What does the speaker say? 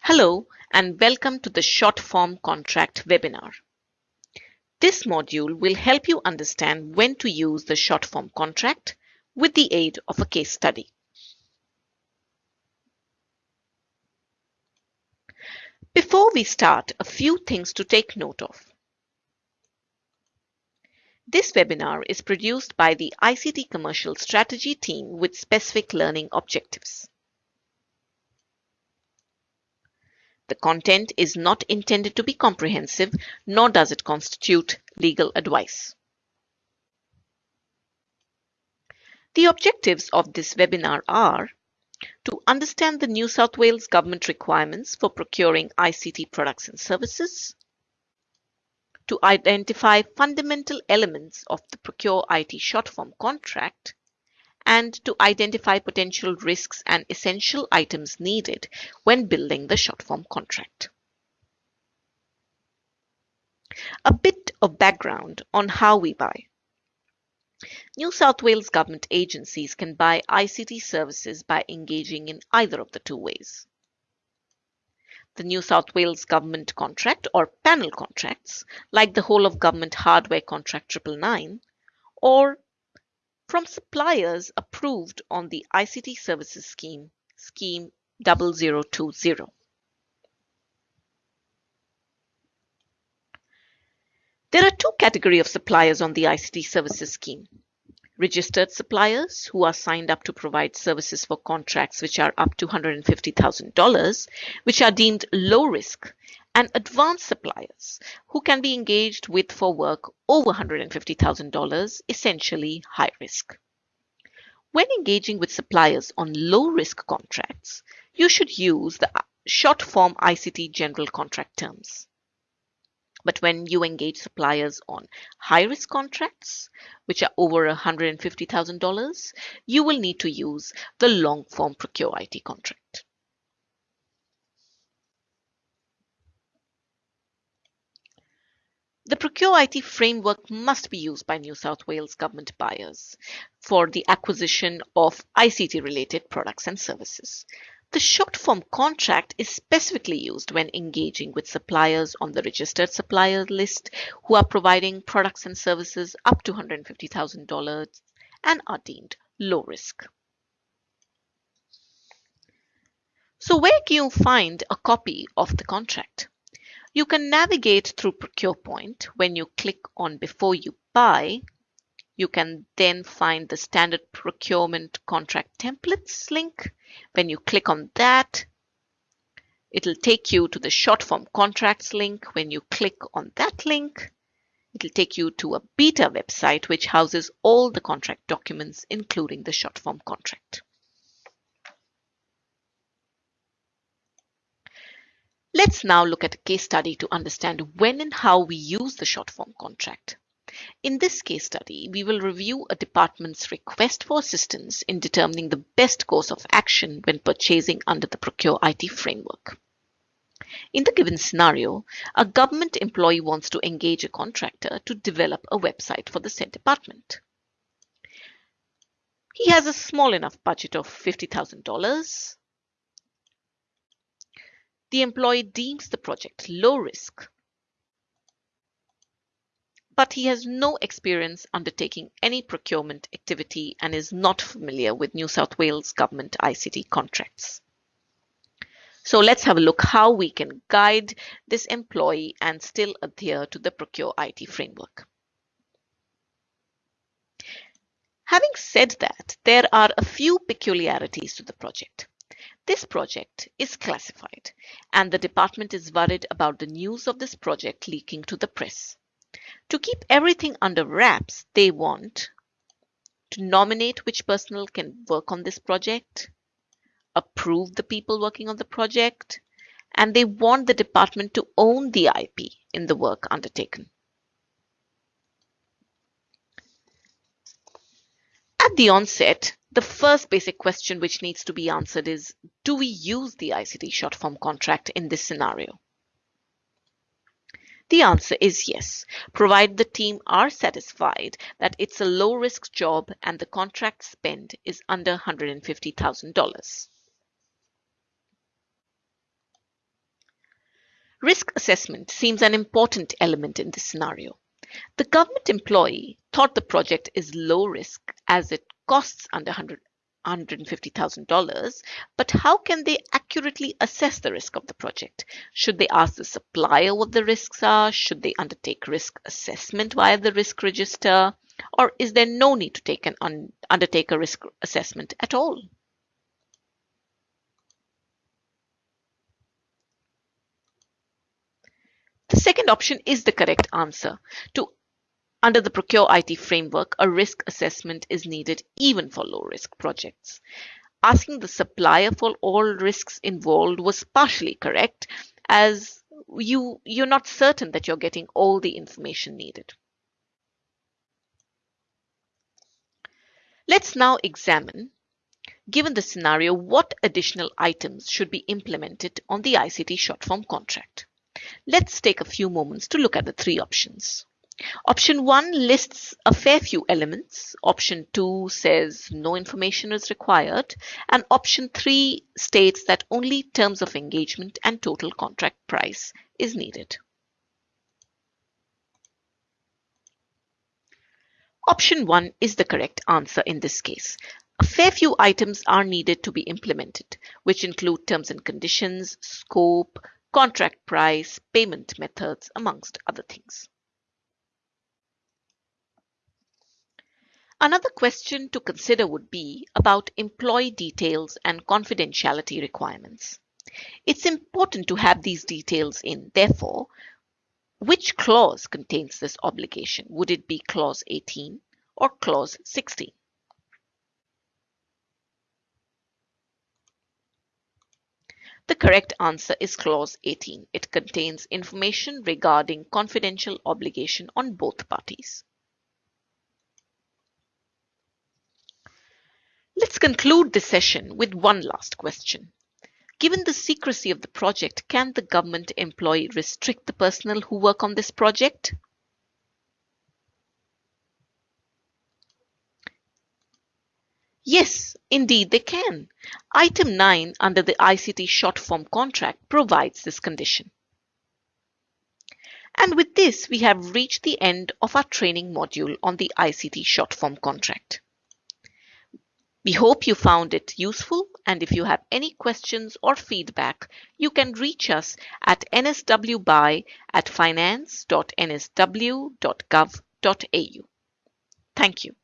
Hello and welcome to the short form contract webinar. This module will help you understand when to use the short form contract with the aid of a case study. Before we start, a few things to take note of. This webinar is produced by the ICT Commercial Strategy team with specific learning objectives. The content is not intended to be comprehensive, nor does it constitute legal advice. The objectives of this webinar are to understand the New South Wales government requirements for procuring ICT products and services, to identify fundamental elements of the Procure IT short form contract, and to identify potential risks and essential items needed when building the short form contract. A bit of background on how we buy. New South Wales government agencies can buy ICT services by engaging in either of the two ways. The New South Wales government contract or panel contracts, like the whole of government hardware contract 999, or from suppliers approved on the ICT Services Scheme, Scheme 0020. There are two categories of suppliers on the ICT Services Scheme. Registered suppliers who are signed up to provide services for contracts which are up to $150,000, which are deemed low risk and advanced suppliers who can be engaged with for work over $150,000, essentially high risk. When engaging with suppliers on low risk contracts, you should use the uh, short form ICT general contract terms. But when you engage suppliers on high risk contracts, which are over $150,000, you will need to use the long form Procure IT contract. The Procure IT framework must be used by New South Wales government buyers for the acquisition of ICT related products and services. The short form contract is specifically used when engaging with suppliers on the registered supplier list who are providing products and services up to $150,000 and are deemed low risk. So where can you find a copy of the contract? You can navigate through ProcurePoint when you click on Before You Buy. You can then find the standard procurement contract templates link. When you click on that, it'll take you to the short form contracts link. When you click on that link, it'll take you to a beta website which houses all the contract documents, including the short form contract. Let's now look at a case study to understand when and how we use the short form contract. In this case study, we will review a department's request for assistance in determining the best course of action when purchasing under the Procure IT framework. In the given scenario, a government employee wants to engage a contractor to develop a website for the said department. He has a small enough budget of $50,000 the employee deems the project low risk, but he has no experience undertaking any procurement activity and is not familiar with New South Wales government ICT contracts. So let's have a look how we can guide this employee and still adhere to the Procure IT framework. Having said that, there are a few peculiarities to the project. This project is classified and the department is worried about the news of this project leaking to the press. To keep everything under wraps, they want to nominate which personnel can work on this project, approve the people working on the project, and they want the department to own the IP in the work undertaken. At the onset, the first basic question which needs to be answered is, do we use the ICT short form contract in this scenario? The answer is yes, provided the team are satisfied that it's a low risk job and the contract spend is under $150,000. Risk assessment seems an important element in this scenario. The government employee thought the project is low risk as it costs under 100, $150,000, but how can they accurately assess the risk of the project? Should they ask the supplier what the risks are? Should they undertake risk assessment via the risk register? Or is there no need to take an un undertake a risk assessment at all? Second option is the correct answer. To under the Procure IT framework, a risk assessment is needed even for low-risk projects. Asking the supplier for all risks involved was partially correct as you, you're not certain that you're getting all the information needed. Let's now examine, given the scenario, what additional items should be implemented on the ICT short form contract. Let's take a few moments to look at the three options. Option 1 lists a fair few elements. Option 2 says no information is required. And option 3 states that only terms of engagement and total contract price is needed. Option 1 is the correct answer in this case. A fair few items are needed to be implemented, which include terms and conditions, scope, contract price, payment methods, amongst other things. Another question to consider would be about employee details and confidentiality requirements. It's important to have these details in. Therefore, which clause contains this obligation? Would it be clause 18 or clause 16? The correct answer is clause 18. It contains information regarding confidential obligation on both parties. Let's conclude this session with one last question. Given the secrecy of the project, can the government employee restrict the personnel who work on this project? Yes, indeed they can. Item 9 under the ICT short form contract provides this condition. And with this, we have reached the end of our training module on the ICT short form contract. We hope you found it useful and if you have any questions or feedback, you can reach us at nswbuy at finance.nsw.gov.au. Thank you.